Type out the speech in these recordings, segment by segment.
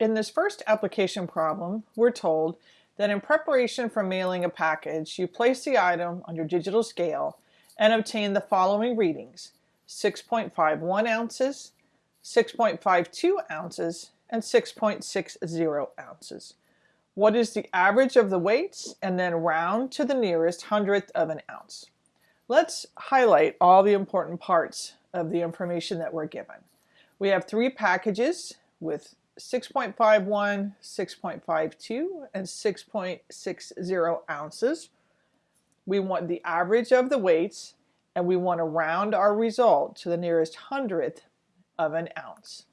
In this first application problem, we're told that in preparation for mailing a package, you place the item on your digital scale and obtain the following readings, 6.51 ounces, 6.52 ounces, and 6.60 ounces. What is the average of the weights? And then round to the nearest hundredth of an ounce. Let's highlight all the important parts of the information that we're given. We have three packages with 6.51, 6.52, and 6.60 ounces. We want the average of the weights and we want to round our result to the nearest hundredth of an ounce.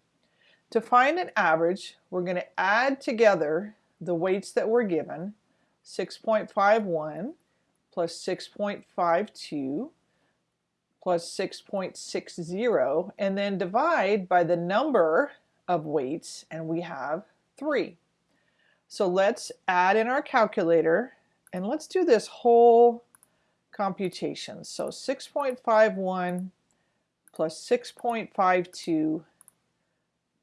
To find an average, we're going to add together the weights that were given, 6.51 plus 6.52 plus 6.60 and then divide by the number of weights and we have 3. So let's add in our calculator and let's do this whole computation. So 6.51 plus 6.52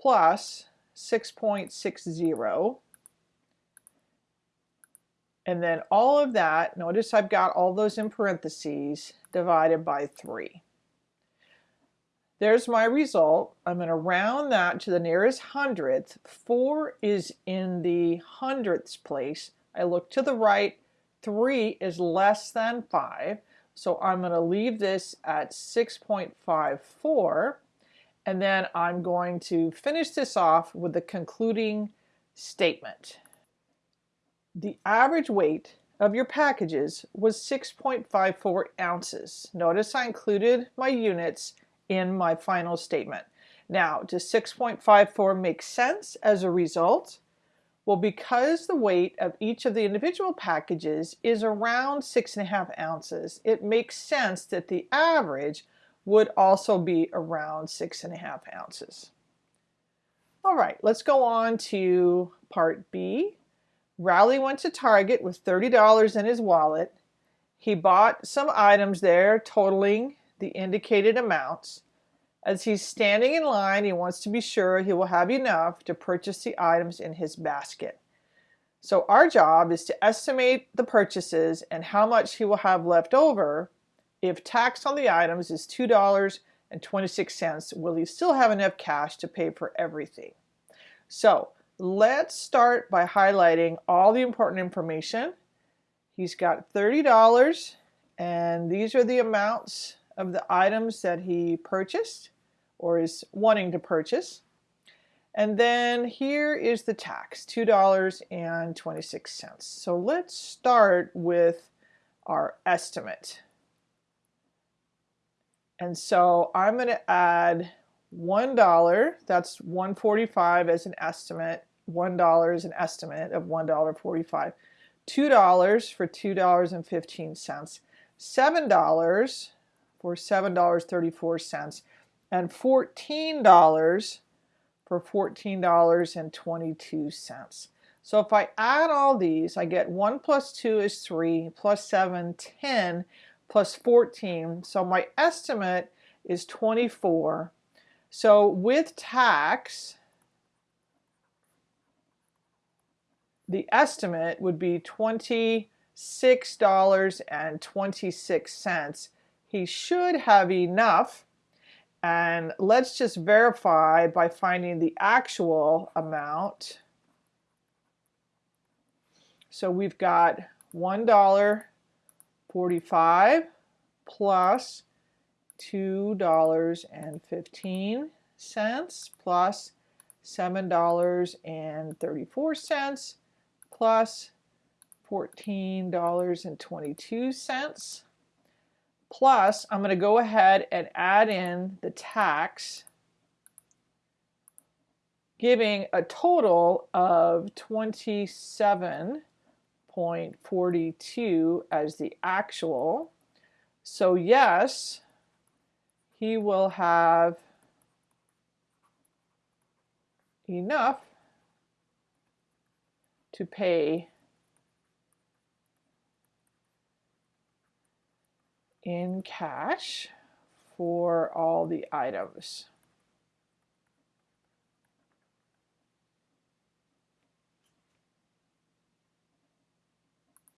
plus 6.60 and then all of that, notice I've got all those in parentheses, divided by 3. There's my result. I'm going to round that to the nearest hundredth. 4 is in the hundredths place. I look to the right. 3 is less than 5. So I'm going to leave this at 6.54. And then I'm going to finish this off with the concluding statement. The average weight of your packages was 6.54 ounces. Notice I included my units in my final statement. Now, does 6.54 make sense as a result? Well, because the weight of each of the individual packages is around six and a half ounces, it makes sense that the average would also be around six and a half ounces. All right, let's go on to part B. Rowley went to Target with $30 in his wallet. He bought some items there totaling the indicated amounts. As he's standing in line, he wants to be sure he will have enough to purchase the items in his basket. So our job is to estimate the purchases and how much he will have left over. If tax on the items is $2.26, will he still have enough cash to pay for everything? So Let's start by highlighting all the important information. He's got $30 and these are the amounts of the items that he purchased or is wanting to purchase. And then here is the tax, $2.26. So let's start with our estimate. And so I'm going to add $1, that's 145 as an estimate, $1 is an estimate of $1.45. $2 for $2.15. $7 for $7.34 and $14 for $14.22. So if I add all these, I get 1 plus 2 is 3, plus 7, 10, plus 14. So my estimate is 24. So with tax, the estimate would be $26.26. He should have enough. And let's just verify by finding the actual amount. So we've got $1.45 plus $2.15 plus $7.34 plus $14.22 plus I'm going to go ahead and add in the tax giving a total of 27.42 as the actual. So yes, he will have enough to pay in cash for all the items.